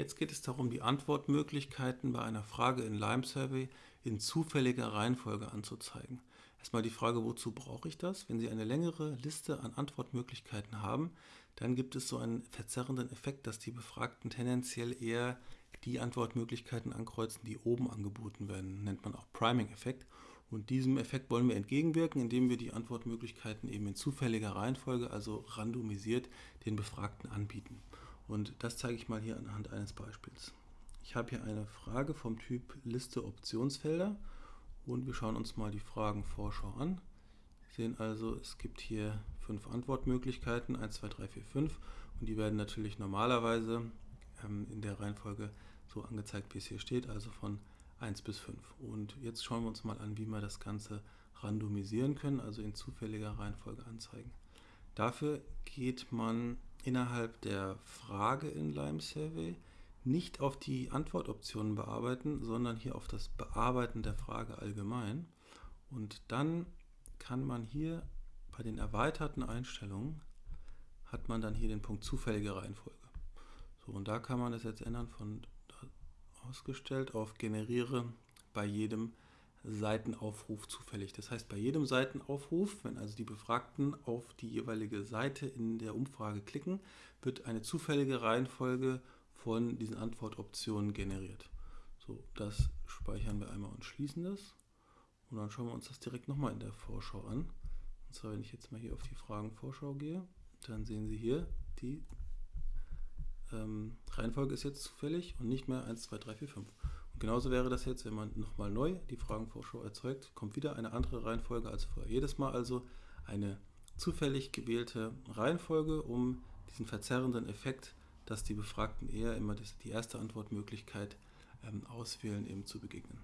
Jetzt geht es darum, die Antwortmöglichkeiten bei einer Frage in Lime Survey in zufälliger Reihenfolge anzuzeigen. Erstmal die Frage, wozu brauche ich das? Wenn Sie eine längere Liste an Antwortmöglichkeiten haben, dann gibt es so einen verzerrenden Effekt, dass die Befragten tendenziell eher die Antwortmöglichkeiten ankreuzen, die oben angeboten werden. Nennt man auch Priming-Effekt. Und diesem Effekt wollen wir entgegenwirken, indem wir die Antwortmöglichkeiten eben in zufälliger Reihenfolge, also randomisiert, den Befragten anbieten. Und das zeige ich mal hier anhand eines Beispiels. Ich habe hier eine Frage vom Typ Liste Optionsfelder und wir schauen uns mal die Fragenvorschau an. Sie sehen also, es gibt hier fünf Antwortmöglichkeiten, 1, 2, 3, 4, 5 und die werden natürlich normalerweise ähm, in der Reihenfolge so angezeigt, wie es hier steht, also von 1 bis 5. Und jetzt schauen wir uns mal an, wie wir das Ganze randomisieren können, also in zufälliger Reihenfolge anzeigen. Dafür geht man innerhalb der Frage in Lime Survey nicht auf die Antwortoptionen bearbeiten, sondern hier auf das Bearbeiten der Frage allgemein. Und dann kann man hier bei den erweiterten Einstellungen hat man dann hier den Punkt zufällige Reihenfolge. So, und da kann man das jetzt ändern von ausgestellt auf generiere bei jedem Seitenaufruf zufällig. Das heißt, bei jedem Seitenaufruf, wenn also die Befragten auf die jeweilige Seite in der Umfrage klicken, wird eine zufällige Reihenfolge von diesen Antwortoptionen generiert. So, das speichern wir einmal und schließen das. Und dann schauen wir uns das direkt nochmal in der Vorschau an. Und zwar, wenn ich jetzt mal hier auf die Fragenvorschau gehe, dann sehen Sie hier, die ähm, Reihenfolge ist jetzt zufällig und nicht mehr 1, 2, 3, 4, 5. Genauso wäre das jetzt, wenn man nochmal neu die Fragenvorschau erzeugt, kommt wieder eine andere Reihenfolge als vorher. Jedes Mal also eine zufällig gewählte Reihenfolge, um diesen verzerrenden Effekt, dass die Befragten eher immer die erste Antwortmöglichkeit ähm, auswählen, eben zu begegnen.